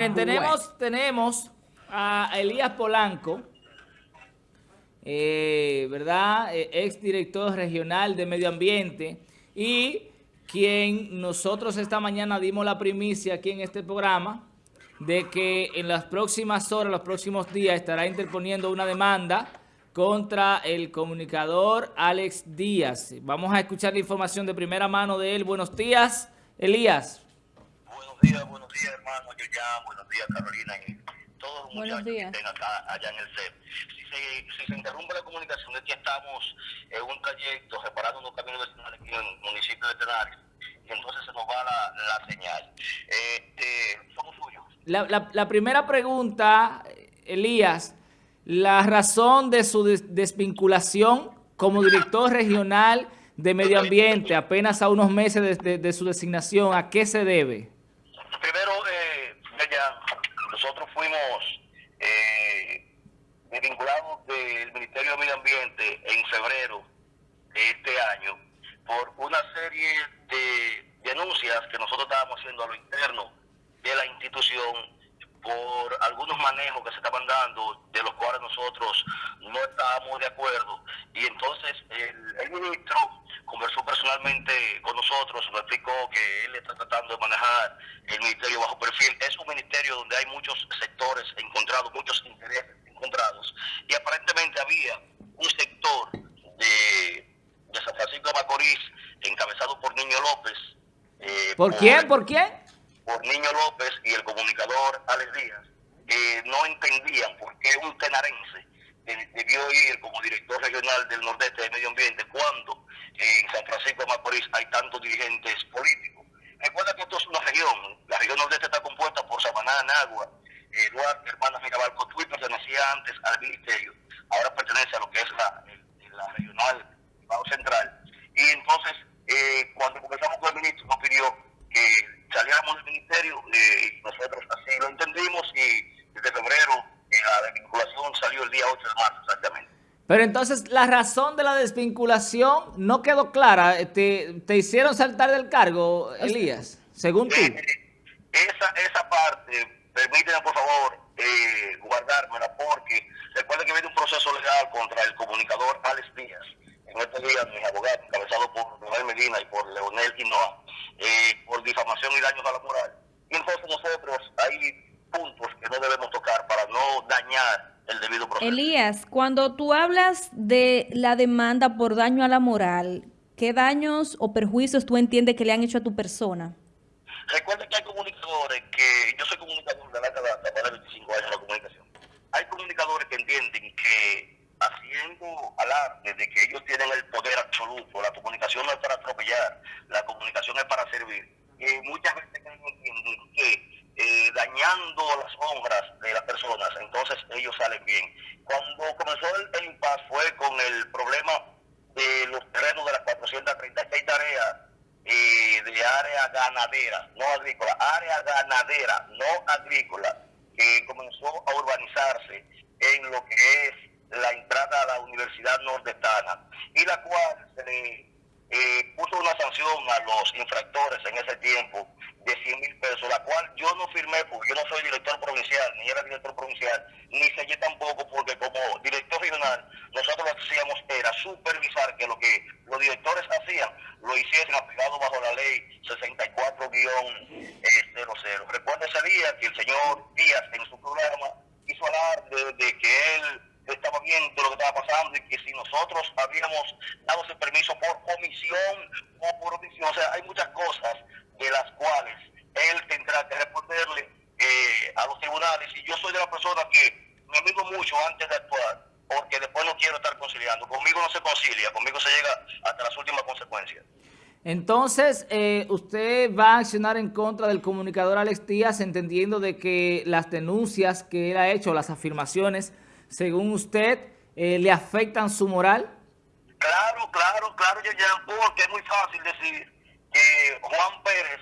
Tenemos, tenemos a Elías Polanco, eh, ¿verdad? Eh, ex director regional de Medio Ambiente y quien nosotros esta mañana dimos la primicia aquí en este programa de que en las próximas horas, los próximos días estará interponiendo una demanda contra el comunicador Alex Díaz. Vamos a escuchar la información de primera mano de él. Buenos días, Elías. Buenos días, buenos días, hermano. buenos días, Carolina, y todos los muchachos que estén acá, allá en el CEP. Si se, si se interrumpe la comunicación, es que estamos en un trayecto reparando unos caminos vecinales aquí en el municipio de Tenares, y entonces se nos va la, la señal. Este, somos suyos. La, la, la primera pregunta, Elías, la razón de su desvinculación como director regional de medio ambiente apenas a unos meses de, de, de su designación, ¿a qué se debe? Nosotros fuimos eh, desvinculados del Ministerio de Medio Ambiente en febrero de este año por una serie de denuncias que nosotros estábamos haciendo a lo interno de la institución por algunos manejos que se estaban dando, de los cuales nosotros no estábamos de acuerdo. Y entonces el, el ministro conversó personalmente con nosotros, nos explicó que él está tratando de manejar el ministerio bajo perfil. Es un ministerio donde hay muchos sectores encontrados, muchos intereses encontrados. Y aparentemente había un sector de, de San Francisco de Macorís, encabezado por Niño López. Eh, ¿Por, quién? ¿Por quién? por Niño López y el comunicador Alex Díaz, que no entendían por qué un tenarense debió ir como director regional del Nordeste de Medio Ambiente cuando en San Francisco de Macorís hay tantos dirigentes políticos. Recuerda que esto es una región, la región Nordeste está compuesta por Samaná, Nagua, eh, Duarte, Hermanas Mirabal, Cotuí pertenecía antes al ministerio, ahora pertenece a lo que es la, la regional Bajo Central. Y entonces, eh, cuando comenzamos con el ministro, nos pidió que saliéramos del ministerio, eh, nosotros así lo entendimos y desde febrero eh, la desvinculación salió el día 8 de marzo exactamente. Pero entonces la razón de la desvinculación no quedó clara. ¿Te, te hicieron saltar del cargo, Elías? Según tú. Esa, esa parte, permíteme por favor eh, guardármela porque recuerda que viene un proceso legal contra el comunicador Alex Díaz. En este día mis abogados, encabezado por Leonel Medina y por Leonel Quinoa, eh, por difamación y daños a la moral. Y entonces nosotros hay puntos que no debemos tocar para no dañar el debido proceso. Elías, cuando tú hablas de la demanda por daño a la moral, ¿qué daños o perjuicios tú entiendes que le han hecho a tu persona? Recuerda que hay comunicadores que, yo soy comunicador de la data, de 25 años en la comunicación. Hay comunicadores que entienden que haciendo alarde de que ellos tienen el poder absoluto, la comunicación no es para atropellar, la comunicación es para servir. Y muchas veces eh, las honras de las personas, entonces ellos salen bien. Cuando comenzó el, el impasse fue con el problema de los terrenos de las 436 tareas eh, de área ganadera, no agrícola, área ganadera, no agrícola, que comenzó a urbanizarse en lo que es la entrada a la Universidad Nordestana y la cual se le eh, puso una sanción a los infractores en ese tiempo de 100 mil pesos, la cual yo no firmé porque yo no soy director provincial, ni era director provincial, ni sellé tampoco porque como director regional nosotros lo que hacíamos era supervisar que lo que los directores hacían lo hiciesen apegado bajo la ley 64-00. Recuerda ese día que el señor Díaz en su programa hizo hablar de, que él estaba viendo lo que estaba pasando y que si nosotros habíamos dado ese permiso por comisión o por omisión, o sea, hay muchas cosas de las cuales él tendrá que responderle eh, a los tribunales y yo soy de la persona que me mido mucho antes de actuar porque después no quiero estar conciliando. Conmigo no se concilia, conmigo se llega hasta las últimas consecuencias. Entonces, eh, usted va a accionar en contra del comunicador Alex Díaz, entendiendo de que las denuncias que él ha hecho, las afirmaciones, según usted, eh, le afectan su moral? Claro, claro, claro, yo ya, porque es muy fácil decir que Juan Pérez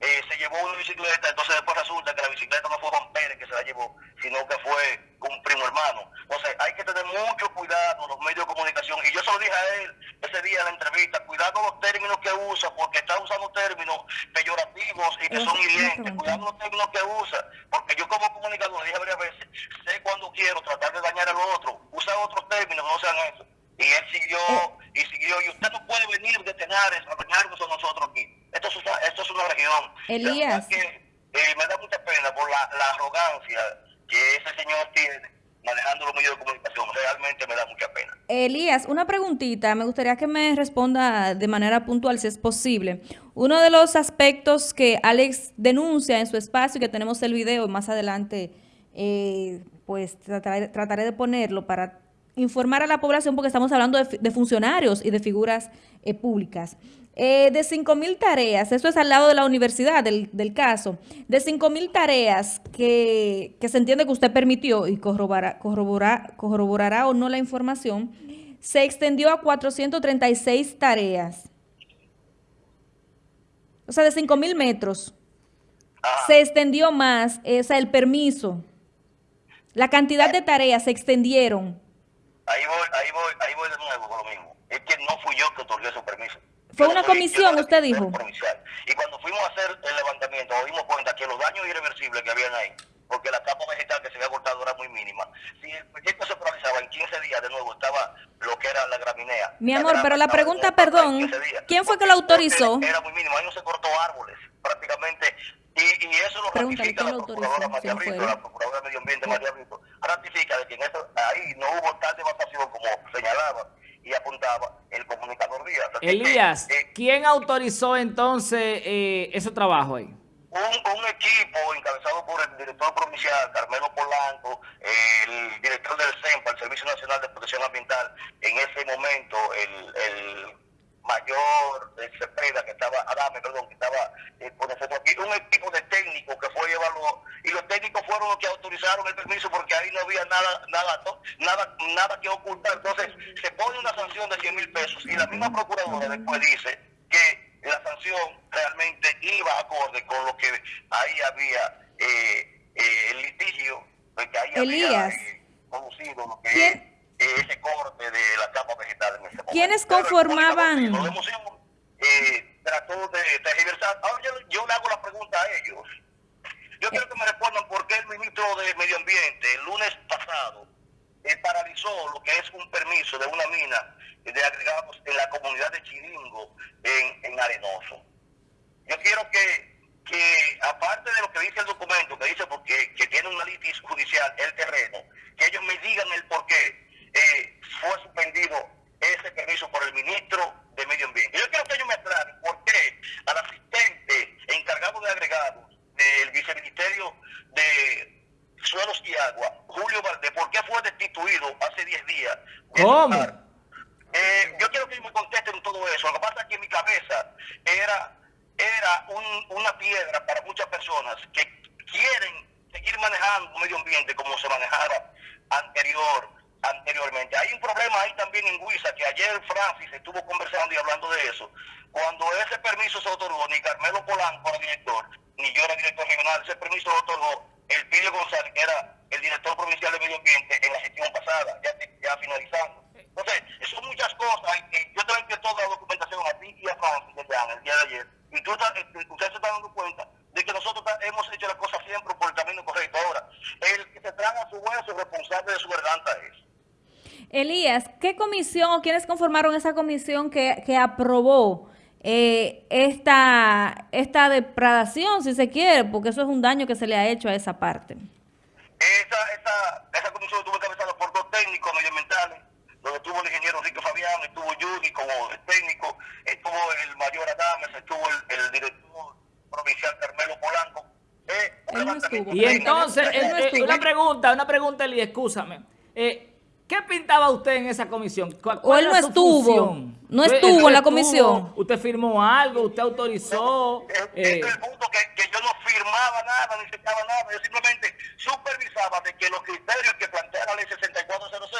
eh, se llevó una bicicleta, entonces después resulta que la bicicleta no fue Juan Pérez que se la llevó, sino que fue un primo hermano. Entonces hay que tener mucho cuidado los medios de comunicación. Y yo se lo dije a él ese día en la entrevista, cuidado con los términos que usa, porque está usando términos peyorativos y que son hirientes. Cuidado con los términos que usa, porque yo como comunicador, dije varias veces, sé cuando quiero tratar de dañar al otro, usa otros términos, no sean eso. Y él siguió, Eh. y siguió, y usted no puede venir de Tenares a dañarnos a nosotros aquí. Esto es, una- esto es una región. Elías. La verdad que eh, me da mucha pena por la, la arrogancia que ese señor tiene manejando los medios de comunicación. Realmente me da Elías, una preguntita. Me gustaría que me responda de manera puntual, si es posible. Uno de los aspectos que Alex denuncia en su espacio, que tenemos el video, y más adelante, eh, pues trataré, de ponerlo para informar a la población, porque estamos hablando de, de funcionarios y de figuras eh, públicas. Eh, de 5 mil tareas, esto es al lado de la universidad del, del caso, de 5 mil tareas que, que se entiende que usted permitió y corroborará, corroborará, corroborará o no la información, se extendió a 436 tareas. O sea, de 5 mil metros. Ajá. Se extendió más, eh, o sea, el permiso. La cantidad de tareas se extendieron. Ahí voy, ahí voy, ahí voy de nuevo con lo mismo. Es que no fui yo que otorgué su permiso. Fue una comisión, usted dijo. Y cuando fuimos a hacer el levantamiento, nos dimos cuenta que los daños irreversibles que habían ahí, porque la capa vegetal que se había cortado era muy mínima. Si el proyecto se paralizaba en 15 días, de nuevo estaba lo que era la graminea. Mi La amor, grama pero la pregunta, perdón, 15 días. ¿quién fue que lo autorizó? Era muy mínimo, ahí no se cortó árboles, prácticamente. Y, y eso lo ratifica ¿quién la procuradora? María ¿Quién fue Brito, la procuradora de Medio Ambiente María Brito, ratifica de que en eso, ahí no hubo tal devastación como señalaba y apuntaba el comunicador Díaz. Así que, Elías, eh, ¿quién autorizó entonces eh, ese trabajo ahí? un, un equipo encabezado por el director provincial Carmelo Polanco, el director del CEMPA, el Servicio Nacional de Protección Ambiental, en ese momento el, el mayor de Cepeda, que estaba, Adame, perdón, que estaba eh, nosotros aquí, un equipo de técnicos que fue y evaluó, y los técnicos fueron que autorizaron el permiso porque ahí no había nada, nada, nada, nada que ocultar. Entonces, se pone una sanción de 100 mil pesos y la misma procuradora después dice que la sanción realmente iba acorde con lo que ahí había eh, eh, el litigio, porque ahí Elías. había eh, producido lo que ¿Quién- es eh, ese corte de la capa vegetal en ese momento. ¿Quiénes Pero conformaban? hemos eh, trató de tergiversar. Ahora yo, yo le hago la pregunta a ellos. Yo quiero que me respondan por qué el de Medio Ambiente el lunes pasado eh, paralizó lo que es un permiso de una mina de agregados en la comunidad de Chiringo, en, en Arenoso. Yo quiero que, que, aparte de lo que dice el documento, que dice porque que tiene una litis judicial el terreno, que ellos me digan el por qué eh, fue suspendido ese permiso por el ministro de Medio Ambiente. Yo quiero que ellos me aclaren por qué al asistente encargado de agregados del viceministerio de Suelos y Agua, Julio Valdés, ¿por qué fue destituido hace 10 días? de su Eh, yo quiero que me contesten todo eso. Lo que pasa es que mi cabeza era, era un- una piedra para muchas personas que quieren seguir manejando medio ambiente como se manejaba anterior, anteriormente. Hay un problema ahí también en Huiza, que ayer Francis estuvo conversando y hablando de eso. Cuando ese permiso se otorgó, ni Carmelo Polanco era director, ni yo era director regional, ese permiso lo otorgó el Pidio González, que era el director provincial de medio ambiente en la gestión pasada, ya, ya finalizando. Entonces, son muchas cosas. y yo te envié toda la documentación a ti y a Francis desde Ana, el día de ayer. Y tú estás- eh, ustedes se están dando cuenta de que nosotros ta- hemos hecho las cosas siempre por el camino correcto. Ahora, el que se traga su hueso responsable de su garganta es. Elías, ¿qué comisión o quiénes conformaron esa comisión que, que aprobó eh, esta, esta depredación, si se quiere, porque eso es un daño que se le ha hecho a esa parte? Esa, esa, esa comisión estuvo encabezada por dos técnicos medioambientales, donde estuvo el ingeniero Enrique Fabián, estuvo Judy como técnico, estuvo el mayor Adames, estuvo el, el director provincial Carmelo Polanco. Eh, no. Y entonces, no eh, eh, una pregunta, una pregunta, Eli, escúchame. Eh, ¿Qué pintaba usted en esa comisión? ¿Cuál, O él no estuvo. función? No ¿Usted- estuvo en la estuvo? comisión. ¿Usted firmó algo? ¿Usted autorizó? Eh, Eh, Este es el punto que, que yo no firmaba nada, ni secaba nada, yo simplemente supervisaba de que los criterios que plantea la ley 6400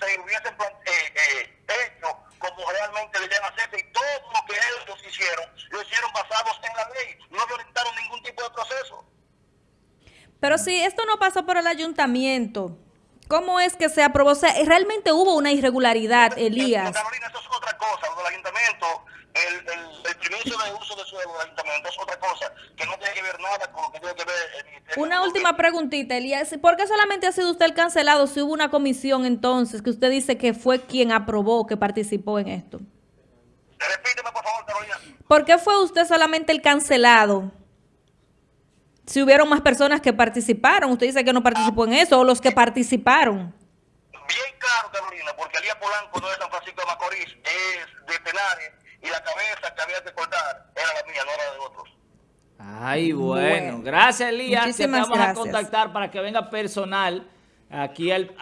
se hubiesen eh, eh, hecho como realmente debían hacerse y todo lo que ellos hicieron, lo hicieron basados en la ley, no violentaron ningún tipo de proceso. Pero si esto no pasó por el ayuntamiento, ¿cómo es que se aprobó? O sea, realmente hubo una irregularidad, Elías. Carolina, eso es otra cosa, lo del ayuntamiento, el, el, el permiso de uso de suelo del ayuntamiento es otra cosa, que no tiene que ver nada con lo que tiene que ver el ministerio. Una última preguntita, Elías. ¿Por qué solamente ha sido usted el cancelado si hubo una comisión entonces que usted dice que fue quien aprobó, que participó en esto? Repíteme, por favor, Carolina. ¿Por qué fue usted solamente el cancelado? Si hubieron más personas que participaron, usted dice que no participó en eso, o los que participaron. Bien claro, Carolina, porque Elías Polanco no es de San Francisco de Macorís, es de Tenares, y la cabeza que había que cortar era la mía, no era de otros. Ay, bueno. Bueno. Gracias, Elías. Te Muchísimas vamos a gracias. contactar para que venga personal aquí al,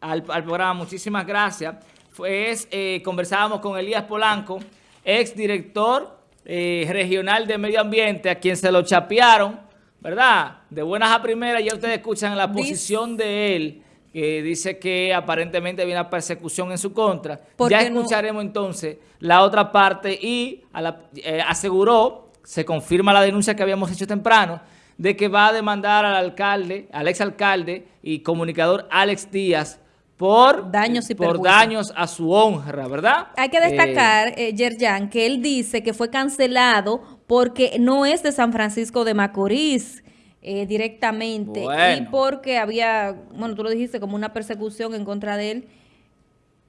al- al programa. Muchísimas gracias. Pues eh, conversábamos con Elías Polanco, ex director eh, regional de medio ambiente, a quien se lo chapearon, ¿verdad? De buenas a primeras, ya ustedes escuchan la posición de él, que dice que aparentemente viene una persecución en su contra. ¿Por Ya no? escucharemos entonces la otra parte y a la- eh, aseguró, se confirma la denuncia que habíamos hecho temprano, de que va a demandar al alcalde, al exalcalde y comunicador Alex Díaz por Daños y por daños a su honra, ¿verdad? Hay que Eh, destacar, eh, Yerjan, que él dice que fue cancelado porque no es de San Francisco de Macorís eh, directamente y porque había, bueno, tú lo dijiste, como una persecución en contra de él.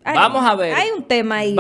Hay- Vamos a ver. Hay un tema ahí.